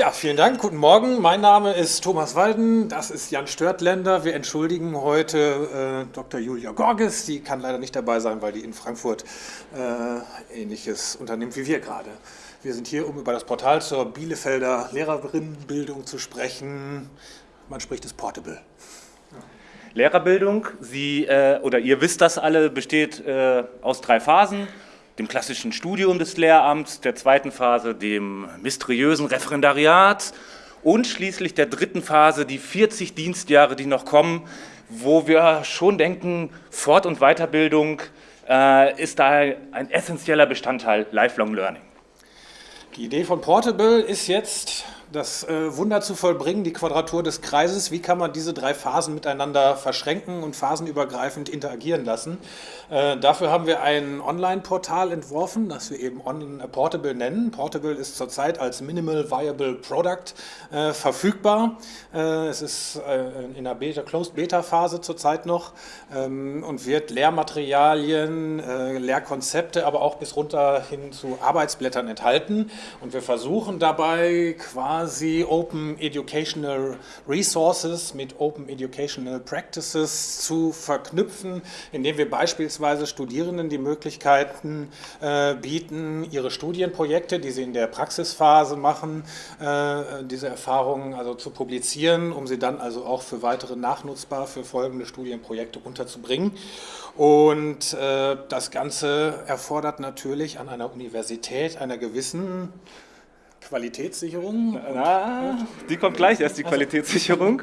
Ja, vielen Dank. Guten Morgen. Mein Name ist Thomas Walden. Das ist Jan Störtländer. Wir entschuldigen heute äh, Dr. Julia Gorges. Die kann leider nicht dabei sein, weil die in Frankfurt äh, ähnliches unternimmt wie wir gerade. Wir sind hier, um über das Portal zur Bielefelder Lehrerinnenbildung zu sprechen. Man spricht es Portable. Lehrerbildung, Sie äh, oder ihr wisst das alle, besteht äh, aus drei Phasen dem klassischen Studium des Lehramts, der zweiten Phase dem mysteriösen Referendariat und schließlich der dritten Phase die 40 Dienstjahre, die noch kommen, wo wir schon denken, Fort- und Weiterbildung äh, ist da ein essentieller Bestandteil Lifelong Learning. Die Idee von Portable ist jetzt, das äh, Wunder zu vollbringen, die Quadratur des Kreises. Wie kann man diese drei Phasen miteinander verschränken und phasenübergreifend interagieren lassen? Äh, dafür haben wir ein Online-Portal entworfen, das wir eben on, äh, Portable nennen. Portable ist zurzeit als Minimal Viable Product äh, verfügbar. Äh, es ist in der Beta, Closed Beta-Phase zurzeit noch ähm, und wird Lehrmaterialien, Lehrkonzepte, aber auch bis runter hin zu Arbeitsblättern enthalten. Und wir versuchen dabei quasi quasi Open Educational Resources mit Open Educational Practices zu verknüpfen, indem wir beispielsweise Studierenden die Möglichkeiten äh, bieten, ihre Studienprojekte, die sie in der Praxisphase machen, äh, diese Erfahrungen also zu publizieren, um sie dann also auch für weitere nachnutzbar für folgende Studienprojekte unterzubringen. Und äh, das Ganze erfordert natürlich an einer Universität einer gewissen Qualitätssicherung? Na, die kommt gleich erst, die also. Qualitätssicherung.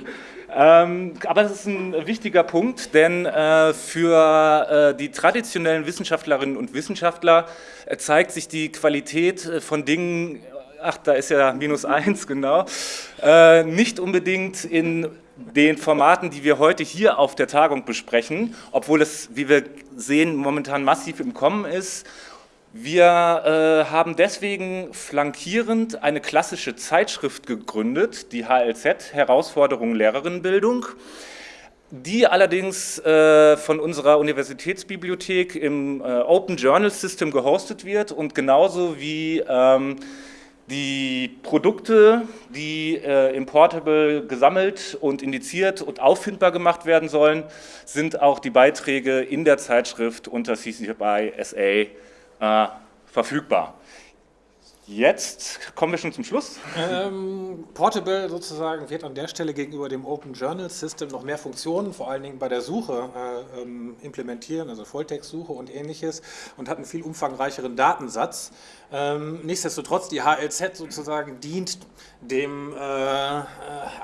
Ähm, aber es ist ein wichtiger Punkt, denn äh, für äh, die traditionellen Wissenschaftlerinnen und Wissenschaftler äh, zeigt sich die Qualität äh, von Dingen, ach, da ist ja minus eins, genau, äh, nicht unbedingt in den Formaten, die wir heute hier auf der Tagung besprechen, obwohl es, wie wir sehen, momentan massiv im Kommen ist wir äh, haben deswegen flankierend eine klassische Zeitschrift gegründet, die HLZ, Herausforderungen Lehrerinnenbildung, die allerdings äh, von unserer Universitätsbibliothek im äh, Open Journal System gehostet wird und genauso wie ähm, die Produkte, die äh, im Portable gesammelt und indiziert und auffindbar gemacht werden sollen, sind auch die Beiträge in der Zeitschrift unter CC BY SA äh, verfügbar. Jetzt kommen wir schon zum Schluss. Ähm, Portable sozusagen wird an der Stelle gegenüber dem Open Journal System noch mehr Funktionen, vor allen Dingen bei der Suche, äh, ähm, implementieren, also Volltextsuche und ähnliches und hat einen viel umfangreicheren Datensatz. Ähm, nichtsdestotrotz, die HLZ sozusagen dient dem äh,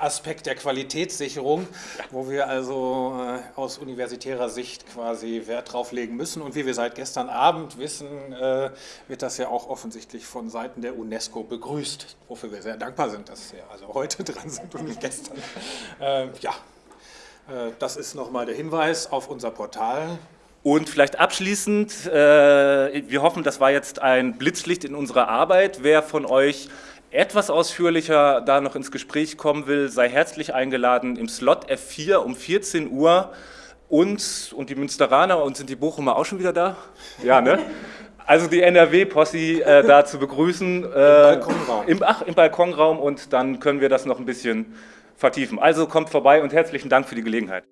Aspekt der Qualitätssicherung, wo wir also äh, aus universitärer Sicht quasi Wert drauf legen müssen. Und wie wir seit gestern Abend wissen, äh, wird das ja auch offensichtlich von Seiten der UNESCO begrüßt, wofür wir sehr dankbar sind, dass wir also heute dran sind und nicht gestern. Ähm, ja, äh, das ist nochmal der Hinweis auf unser Portal. Und vielleicht abschließend, äh, wir hoffen, das war jetzt ein Blitzlicht in unserer Arbeit. Wer von euch etwas ausführlicher da noch ins Gespräch kommen will, sei herzlich eingeladen im Slot F4 um 14 Uhr. Uns und die Münsteraner und sind die Bochumer auch schon wieder da? Ja, ne? Also die NRW-Possi äh, da zu begrüßen. Äh, Im Balkonraum. Im, ach, im Balkonraum und dann können wir das noch ein bisschen vertiefen. Also kommt vorbei und herzlichen Dank für die Gelegenheit.